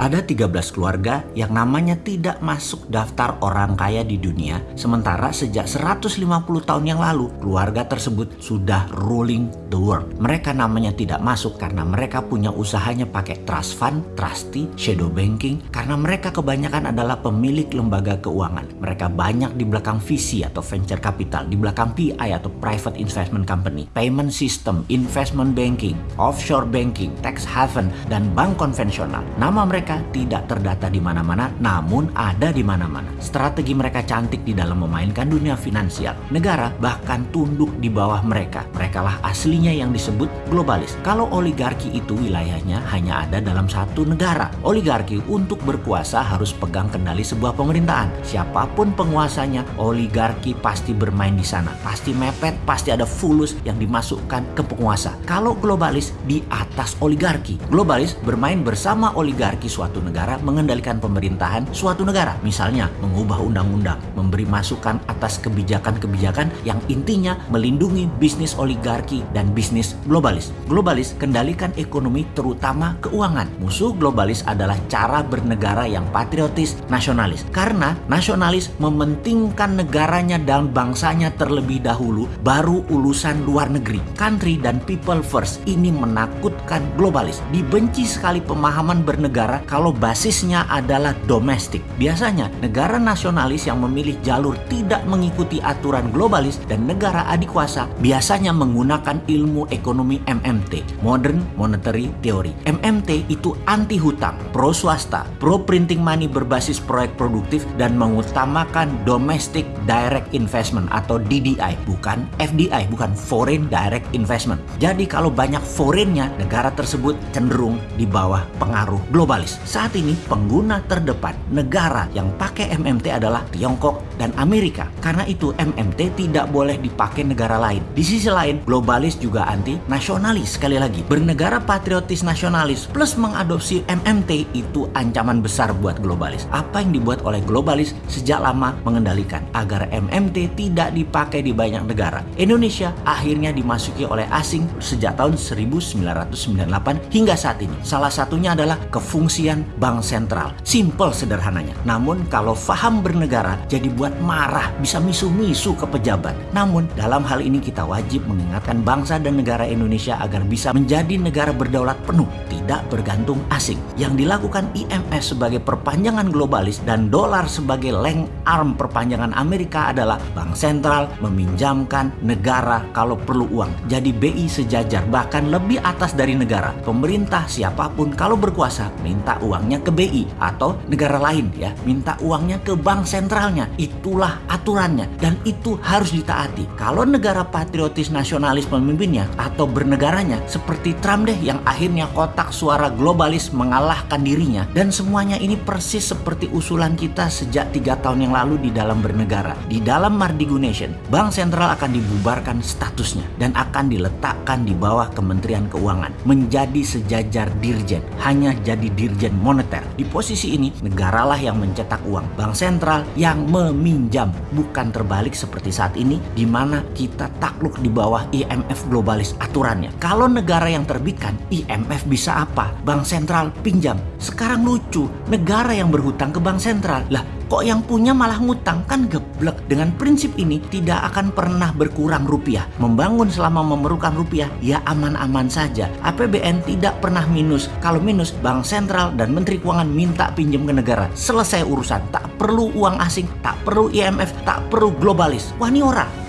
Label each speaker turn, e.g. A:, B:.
A: Ada 13 keluarga yang namanya tidak masuk daftar orang kaya di dunia, sementara sejak 150 tahun yang lalu, keluarga tersebut sudah ruling the world. Mereka namanya tidak masuk karena mereka punya usahanya pakai trust fund, trustee, shadow banking, karena mereka kebanyakan adalah pemilik lembaga keuangan. Mereka banyak di belakang VC atau venture capital, di belakang PI atau private investment company, payment system, investment banking, offshore banking, tax haven, dan bank konvensional. Nama mereka mereka tidak terdata di mana-mana, namun ada di mana-mana. Strategi mereka cantik di dalam memainkan dunia finansial. Negara bahkan tunduk di bawah mereka. Mereka lah aslinya yang disebut globalis. Kalau oligarki itu wilayahnya hanya ada dalam satu negara. Oligarki untuk berkuasa harus pegang kendali sebuah pemerintahan. Siapa pun penguasanya, oligarki pasti bermain di sana. Pasti mepet, pasti ada fulus yang dimasukkan ke penguasa. Kalau globalis di atas oligarki. Globalis bermain bersama oligarki suatu negara mengendalikan pemerintahan suatu negara. Misalnya, mengubah undang-undang, memberi masukan atas kebijakan-kebijakan yang intinya melindungi bisnis oligarki dan bisnis globalis. Globalis kendalikan ekonomi terutama keuangan. Musuh globalis adalah cara bernegara yang patriotis nasionalis. Karena nasionalis mementingkan negaranya dan bangsanya terlebih dahulu, baru urusan luar negeri. Country dan people first ini menakutkan globalis. Dibenci sekali pemahaman bernegara kalau basisnya adalah domestik. Biasanya negara nasionalis yang memilih jalur tidak mengikuti aturan globalis dan negara adikuasa biasanya menggunakan ilmu ekonomi MMT, Modern Monetary Theory. MMT itu anti hutang, pro swasta, pro printing money berbasis proyek produktif dan mengutamakan domestic direct investment atau DDI, bukan FDI, bukan foreign direct investment. Jadi kalau banyak foreignnya, negara tersebut cenderung di bawah pengaruh globalis. Saat ini pengguna terdepan negara yang pakai MMT adalah Tiongkok dan Amerika. Karena itu MMT tidak boleh dipakai negara lain. Di sisi lain, globalis juga anti nasionalis. Sekali lagi, bernegara patriotis nasionalis plus mengadopsi MMT itu ancaman besar buat globalis. Apa yang dibuat oleh globalis sejak lama mengendalikan agar MMT tidak dipakai di banyak negara. Indonesia akhirnya dimasuki oleh asing sejak tahun 1998 hingga saat ini. Salah satunya adalah kefungsian bank sentral. Simple sederhananya. Namun kalau faham bernegara jadi buat marah, bisa misu-misu ke pejabat. Namun dalam hal ini kita wajib mengingatkan bangsa dan negara Indonesia agar bisa menjadi negara berdaulat penuh, tidak bergantung asing. Yang dilakukan IMF sebagai perpanjangan globalis dan dolar sebagai leng arm perpanjangan Amerika adalah bank sentral meminjamkan negara kalau perlu uang. Jadi BI sejajar bahkan lebih atas dari negara. Pemerintah siapa pun kalau berkuasa minta uangnya ke BI atau negara lain ya. Minta uangnya ke bank sentralnya. Itulah aturannya. Dan itu harus ditaati. Kalau negara patriotis nasionalis pemimpinnya atau bernegaranya seperti Trump deh yang akhirnya kotak suara globalis mengalahkan dirinya. Dan semuanya ini persis seperti usulan kita sejak tiga tahun yang lalu di dalam bernegara. Di dalam Mardigu Nation bank sentral akan dibubarkan statusnya dan akan diletakkan di bawah Kementerian Keuangan menjadi sejajar dirjen. Hanya jadi dirjen dirjen moneter. Di posisi ini, negaralah yang mencetak uang. Bank sentral yang meminjam. Bukan terbalik seperti saat ini, di mana kita takluk di bawah IMF globalis aturannya. Kalau negara yang terbitkan, IMF bisa apa? Bank sentral pinjam. Sekarang lucu, negara yang berhutang ke bank sentral. Lah, Kok yang punya malah ngutang? Kan geblek. Dengan prinsip ini tidak akan pernah berkurang rupiah. Membangun selama memerlukan rupiah ya aman-aman saja. APBN tidak pernah minus. Kalau minus, Bank Sentral dan Menteri Keuangan minta pinjam ke negara. Selesai urusan. Tak perlu uang asing, tak perlu IMF, tak perlu globalis. Wah ini ora.